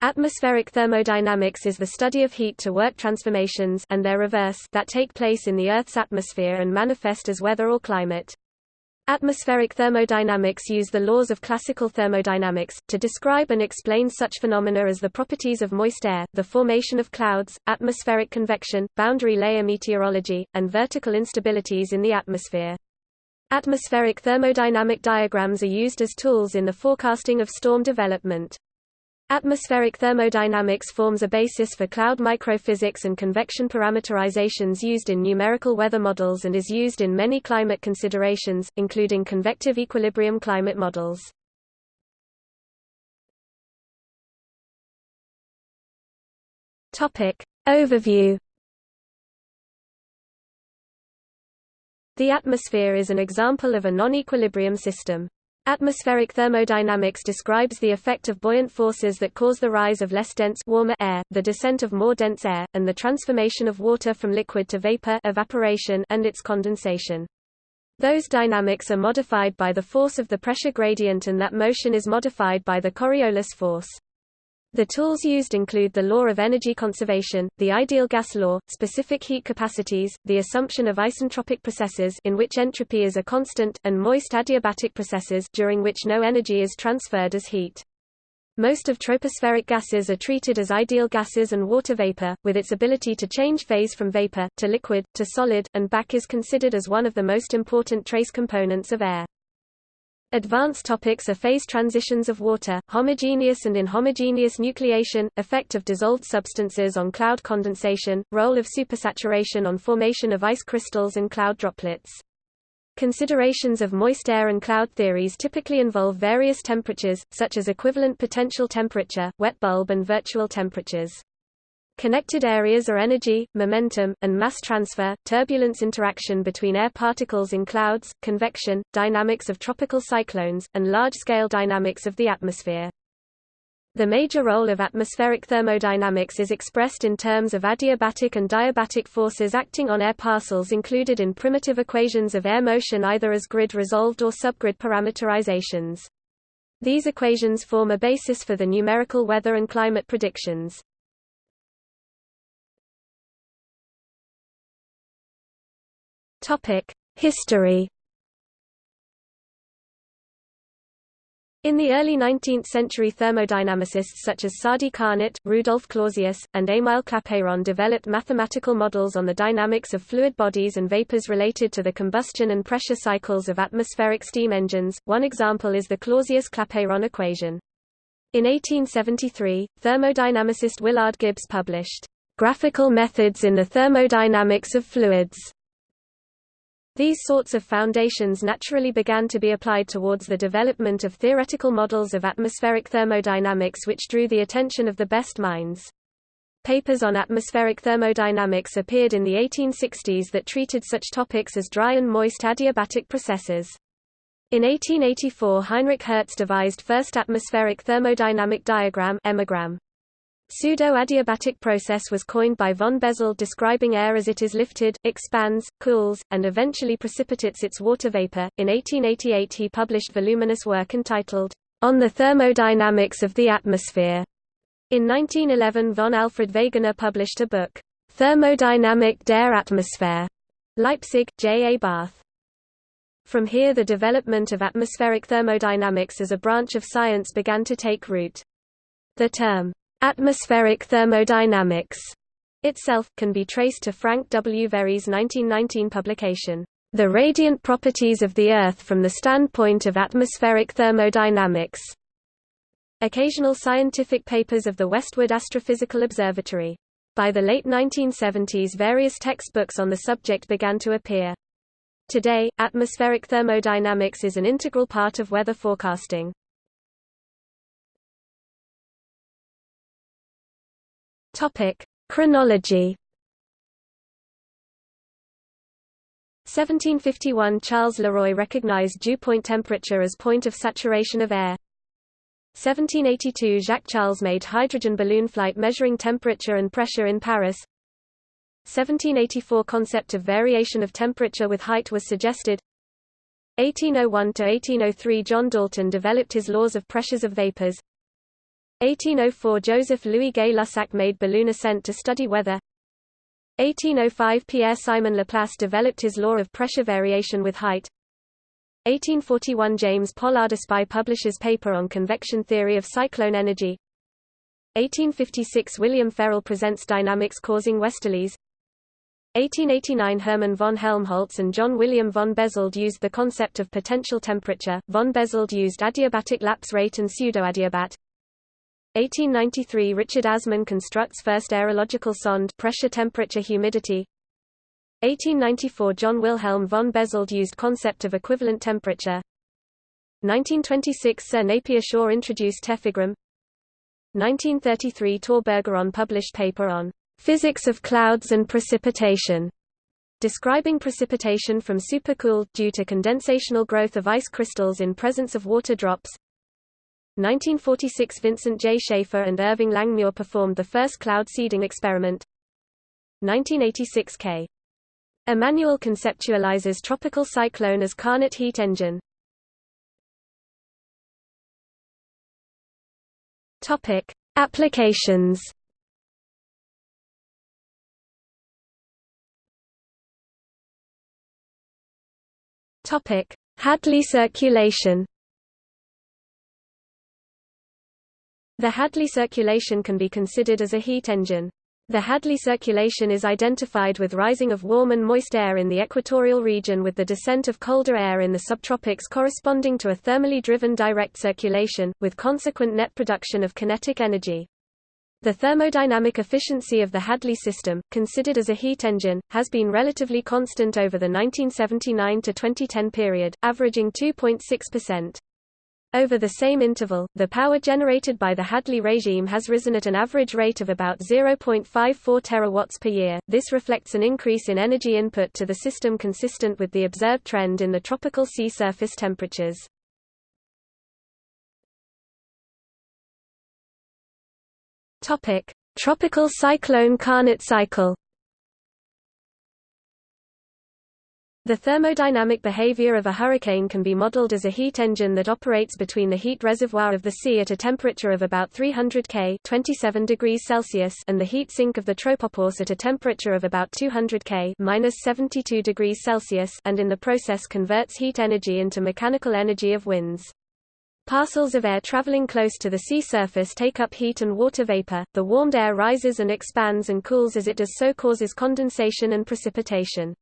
Atmospheric thermodynamics is the study of heat-to-work transformations and their reverse that take place in the Earth's atmosphere and manifest as weather or climate. Atmospheric thermodynamics use the laws of classical thermodynamics, to describe and explain such phenomena as the properties of moist air, the formation of clouds, atmospheric convection, boundary layer meteorology, and vertical instabilities in the atmosphere. Atmospheric thermodynamic diagrams are used as tools in the forecasting of storm development. Atmospheric thermodynamics forms a basis for cloud microphysics and convection parameterizations used in numerical weather models and is used in many climate considerations, including convective equilibrium climate models. Topic. Overview The atmosphere is an example of a non-equilibrium system. Atmospheric thermodynamics describes the effect of buoyant forces that cause the rise of less dense warmer air, the descent of more dense air, and the transformation of water from liquid to vapor evaporation and its condensation. Those dynamics are modified by the force of the pressure gradient and that motion is modified by the Coriolis force. The tools used include the law of energy conservation, the ideal gas law, specific heat capacities, the assumption of isentropic processes in which entropy is a constant, and moist adiabatic processes during which no energy is transferred as heat. Most of tropospheric gases are treated as ideal gases and water vapor, with its ability to change phase from vapor, to liquid, to solid, and back is considered as one of the most important trace components of air. Advanced topics are phase transitions of water, homogeneous and inhomogeneous nucleation, effect of dissolved substances on cloud condensation, role of supersaturation on formation of ice crystals and cloud droplets. Considerations of moist air and cloud theories typically involve various temperatures, such as equivalent potential temperature, wet bulb and virtual temperatures. Connected areas are energy, momentum, and mass transfer, turbulence interaction between air particles in clouds, convection, dynamics of tropical cyclones, and large-scale dynamics of the atmosphere. The major role of atmospheric thermodynamics is expressed in terms of adiabatic and diabatic forces acting on air parcels included in primitive equations of air motion either as grid-resolved or subgrid parameterizations. These equations form a basis for the numerical weather and climate predictions. History. In the early 19th century thermodynamicists such as Sadi Carnot, Rudolf Clausius, and Émile Clapeyron developed mathematical models on the dynamics of fluid bodies and vapors related to the combustion and pressure cycles of atmospheric steam engines. One example is the Clausius-Clapeyron equation. In 1873, thermodynamicist Willard Gibbs published Graphical Methods in the Thermodynamics of Fluids these sorts of foundations naturally began to be applied towards the development of theoretical models of atmospheric thermodynamics which drew the attention of the best minds. Papers on atmospheric thermodynamics appeared in the 1860s that treated such topics as dry and moist adiabatic processes. In 1884 Heinrich Hertz devised first atmospheric thermodynamic diagram. Pseudo-adiabatic process was coined by von Bezold describing air as it is lifted, expands, cools, and eventually precipitates its water vapor. In 1888 he published voluminous work entitled, On the Thermodynamics of the Atmosphere. In 1911 von Alfred Wegener published a book, Thermodynamik der Atmosphäre. Leipzig, J. A. Barth. From here the development of atmospheric thermodynamics as a branch of science began to take root. The term, Atmospheric thermodynamics itself, can be traced to Frank W. Very's 1919 publication, The Radiant Properties of the Earth from the Standpoint of Atmospheric Thermodynamics. Occasional scientific papers of the Westwood Astrophysical Observatory. By the late 1970s various textbooks on the subject began to appear. Today, atmospheric thermodynamics is an integral part of weather forecasting. Topic: Chronology. 1751 Charles Leroy recognized dew point temperature as point of saturation of air. 1782 Jacques Charles made hydrogen balloon flight measuring temperature and pressure in Paris. 1784 concept of variation of temperature with height was suggested. 1801 to 1803 John Dalton developed his laws of pressures of vapors. 1804 Joseph Louis Gay Lussac made balloon ascent to study weather. 1805 Pierre-Simon Laplace developed his law of pressure variation with height. 1841 James Pollard Espy publishes paper on convection theory of cyclone energy. 1856 William Ferrel presents dynamics causing westerlies. 1889 Hermann von Helmholtz and John William von Bezold used the concept of potential temperature, von Bezold used adiabatic lapse rate and pseudoadiabat 1893 Richard Assmann constructs first aerological sonde pressure temperature humidity. 1894 John Wilhelm von Bezold used concept of equivalent temperature. 1926 Sir Napier Shaw introduced tephigram 1933 Tor Bergeron published paper on physics of clouds and precipitation describing precipitation from supercooled due to condensational growth of ice crystals in presence of water drops 1946 Vincent J. Schaefer and Irving Langmuir performed the first cloud seeding experiment 1986 K. Emanuel conceptualizes tropical cyclone as Carnot heat engine. Topic: Applications. Topic: Hadley circulation. The Hadley circulation can be considered as a heat engine. The Hadley circulation is identified with rising of warm and moist air in the equatorial region with the descent of colder air in the subtropics corresponding to a thermally driven direct circulation, with consequent net production of kinetic energy. The thermodynamic efficiency of the Hadley system, considered as a heat engine, has been relatively constant over the 1979 to 2010 period, averaging 2.6%. Over the same interval, the power generated by the Hadley regime has risen at an average rate of about 0.54 terawatts per year. This reflects an increase in energy input to the system consistent with the observed trend in the tropical sea surface temperatures. Topic: Tropical cyclone Carnot cycle. The thermodynamic behavior of a hurricane can be modeled as a heat engine that operates between the heat reservoir of the sea at a temperature of about 300 K 27 degrees Celsius and the heat sink of the tropopause at a temperature of about 200 K minus 72 degrees Celsius and in the process converts heat energy into mechanical energy of winds. Parcels of air traveling close to the sea surface take up heat and water vapor. The warmed air rises and expands and cools as it does so causes condensation and precipitation.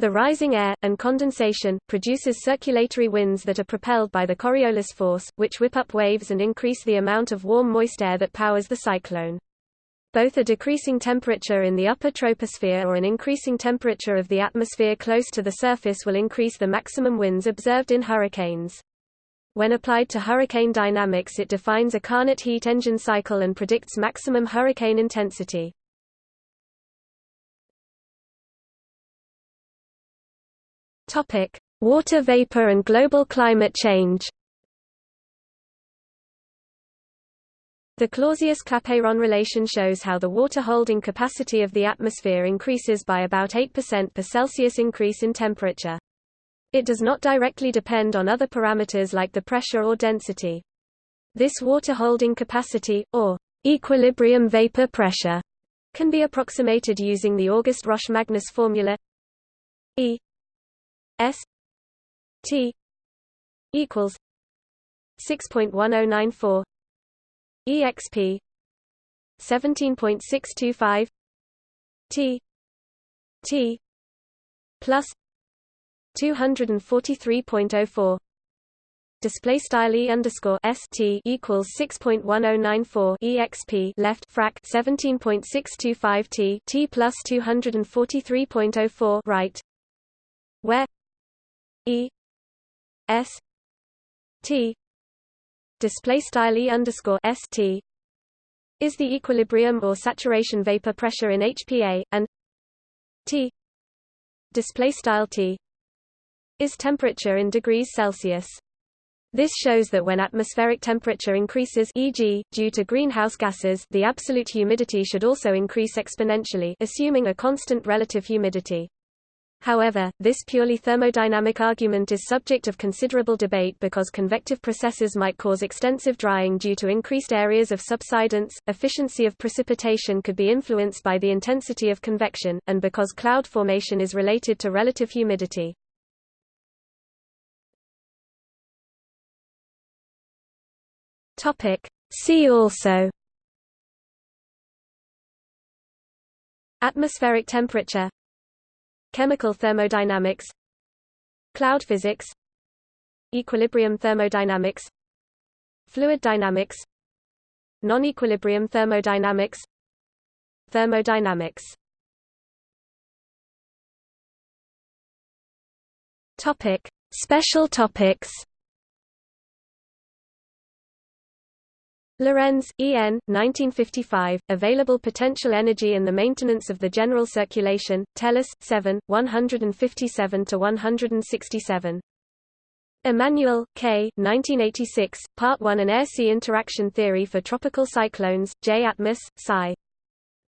The rising air, and condensation, produces circulatory winds that are propelled by the Coriolis force, which whip up waves and increase the amount of warm moist air that powers the cyclone. Both a decreasing temperature in the upper troposphere or an increasing temperature of the atmosphere close to the surface will increase the maximum winds observed in hurricanes. When applied to hurricane dynamics it defines a Carnot heat engine cycle and predicts maximum hurricane intensity. Topic: Water vapor and global climate change. The Clausius-Clapeyron relation shows how the water holding capacity of the atmosphere increases by about 8% per Celsius increase in temperature. It does not directly depend on other parameters like the pressure or density. This water holding capacity, or equilibrium vapor pressure, can be approximated using the August-Roche-Magnus formula E S T equals six point one oh nine four EXP seventeen point six two five T T plus two hundred and forty three point oh four. Display style e underscore st equals 6.1094 exp left frac 17.625 t t plus 243.04 right where E S T display style E underscore S T is the equilibrium or saturation vapor pressure in HPA and T display style T is temperature in degrees Celsius. This shows that when atmospheric temperature increases e.g., due to greenhouse gases the absolute humidity should also increase exponentially assuming a constant relative humidity. However, this purely thermodynamic argument is subject of considerable debate because convective processes might cause extensive drying due to increased areas of subsidence, efficiency of precipitation could be influenced by the intensity of convection, and because cloud formation is related to relative humidity. See also Atmospheric temperature Chemical thermodynamics Cloud physics Equilibrium thermodynamics Fluid dynamics Non-equilibrium thermodynamics Thermodynamics. Topic Special topics Lorenz, E. N., 1955, Available Potential Energy and the Maintenance of the General Circulation, Tellus, 7, 157–167. Emanuel, K. 1986, Part 1 An Air-Sea Interaction Theory for Tropical Cyclones, J. Atmos, Sci.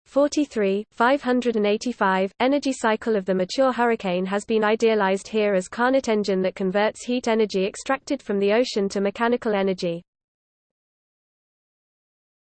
43, 585. Energy cycle of the mature hurricane has been idealized here as Carnot engine that converts heat energy extracted from the ocean to mechanical energy.